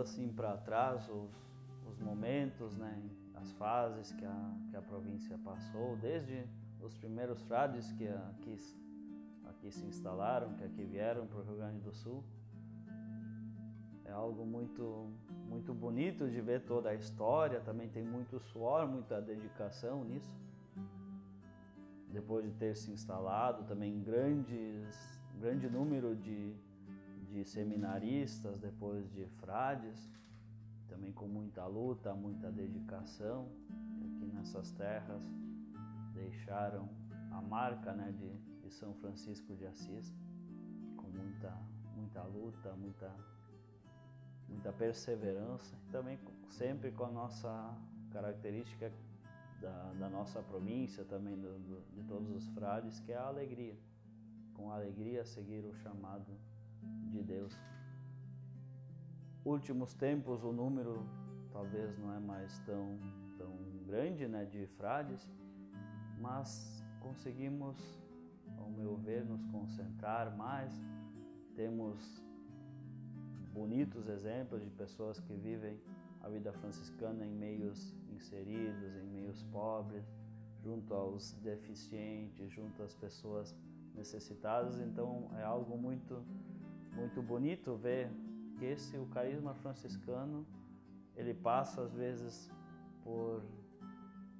assim para trás os, os momentos, né, as fases que a, que a província passou, desde os primeiros frades que aqui, aqui se instalaram, que aqui vieram para o Rio Grande do Sul, é algo muito, muito bonito de ver toda a história, também tem muito suor, muita dedicação nisso. Depois de ter se instalado, também grandes, grande número de, de seminaristas, depois de frades, também com muita luta, muita dedicação, aqui nessas terras deixaram a marca né, de, de São Francisco de Assis, com muita, muita luta, muita muita perseverança e também sempre com a nossa característica da, da nossa província, também do, do, de todos os frades, que é a alegria. Com alegria seguir o chamado de Deus. Últimos tempos o número talvez não é mais tão, tão grande né, de frades, mas conseguimos, ao meu ver, nos concentrar mais, temos bonitos exemplos de pessoas que vivem a vida franciscana em meios inseridos, em meios pobres, junto aos deficientes, junto às pessoas necessitadas. Então é algo muito, muito bonito ver que esse o carisma franciscano ele passa às vezes por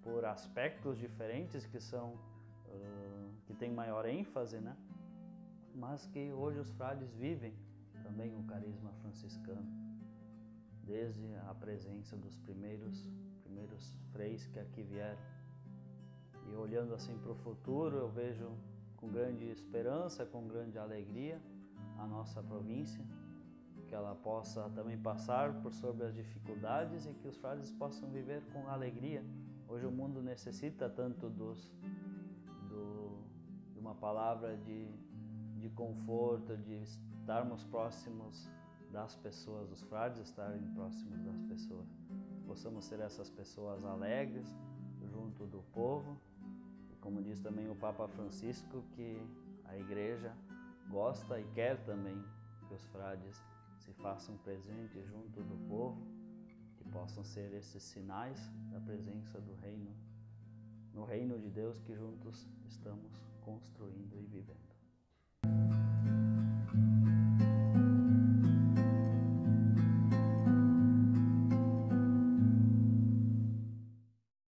por aspectos diferentes que são uh, que tem maior ênfase, né? Mas que hoje os frades vivem também o carisma franciscano, desde a presença dos primeiros, primeiros freis que aqui vieram. E olhando assim para o futuro, eu vejo com grande esperança, com grande alegria a nossa província, que ela possa também passar por sobre as dificuldades e que os frades possam viver com alegria. Hoje o mundo necessita tanto dos, do, de uma palavra de, de conforto, de estarmos próximos das pessoas, os frades estarem próximos das pessoas. Possamos ser essas pessoas alegres junto do povo. E como diz também o Papa Francisco, que a igreja gosta e quer também que os frades se façam presentes junto do povo, que possam ser esses sinais da presença do reino, no reino de Deus que juntos estamos.